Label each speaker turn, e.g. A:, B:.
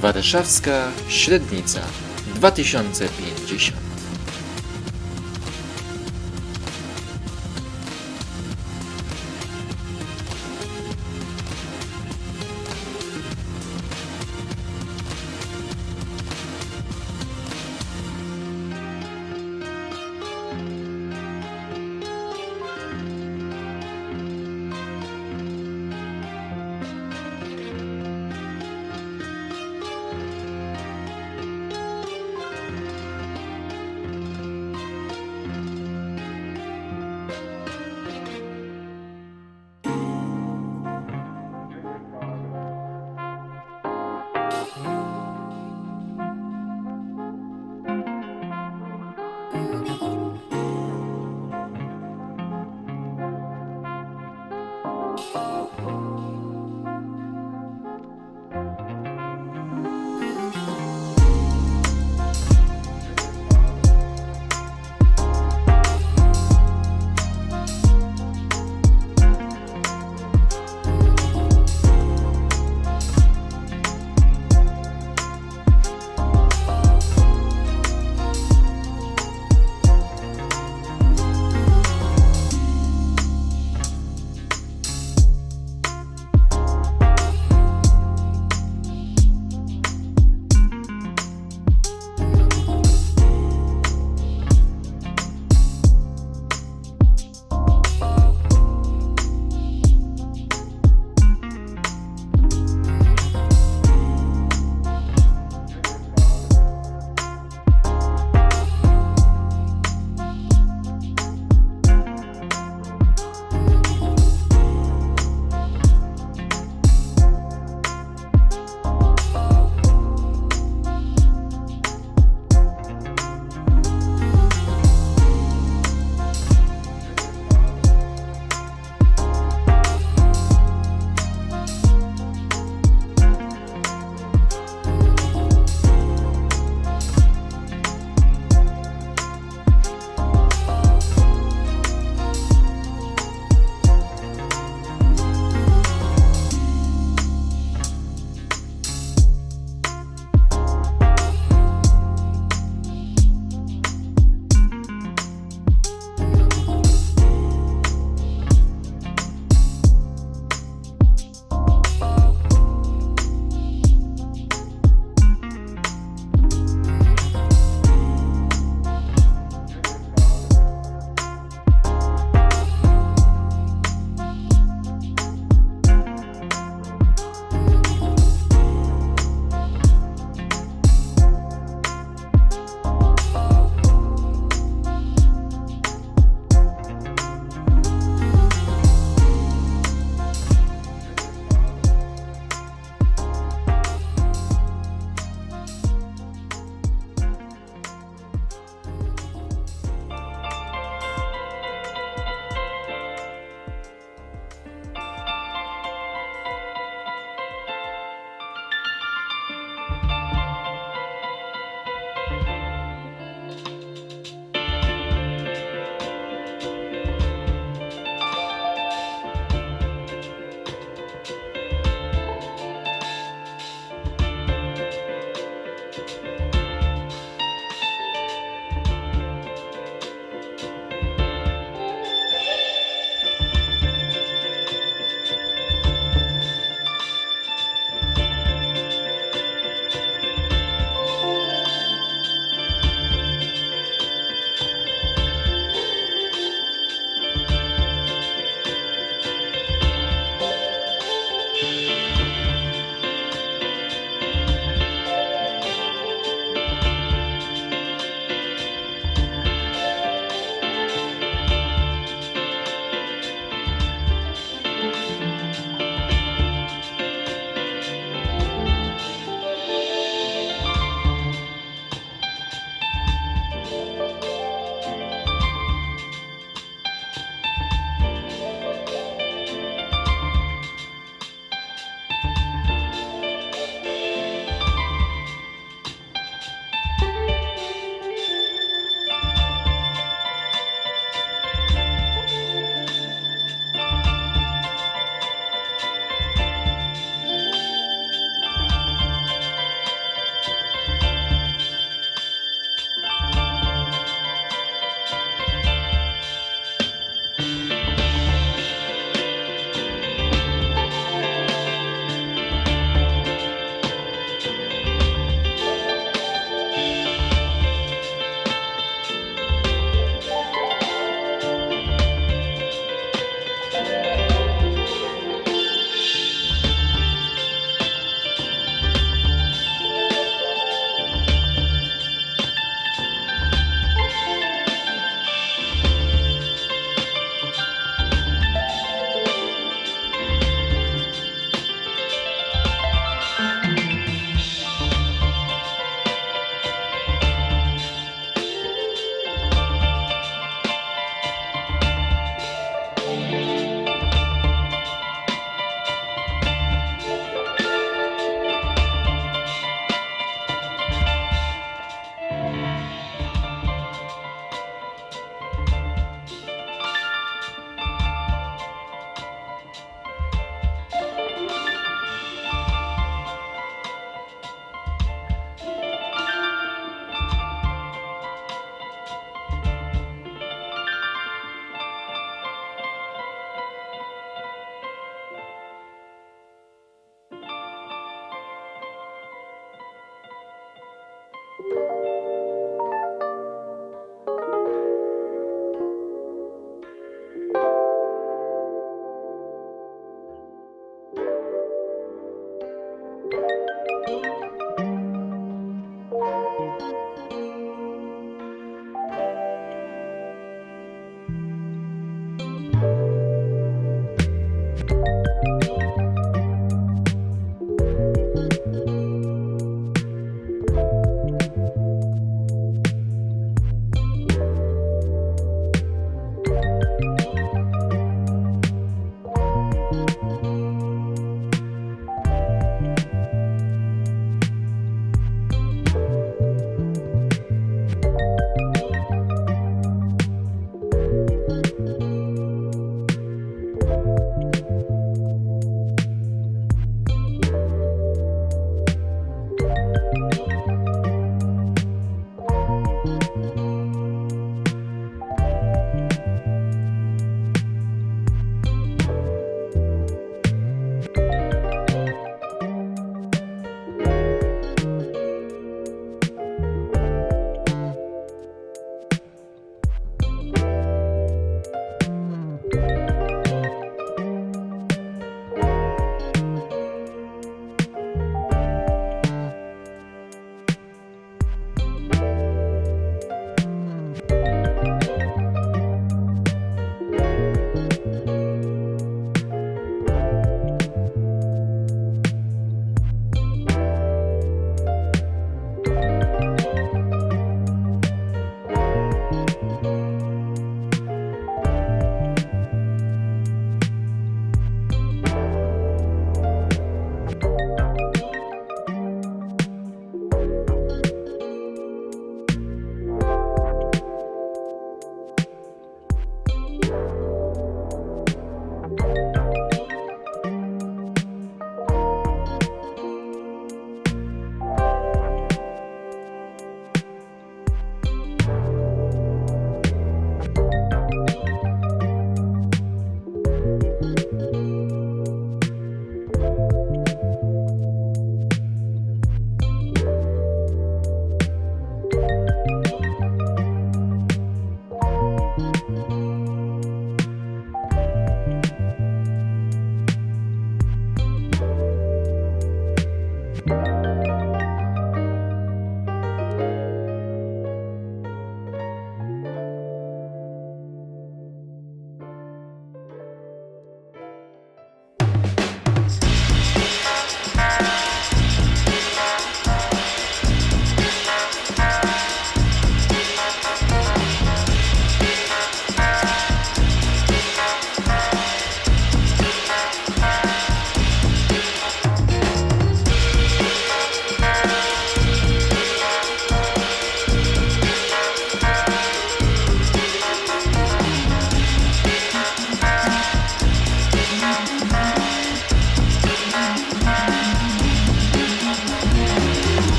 A: Warszawska Średnica 2050 you.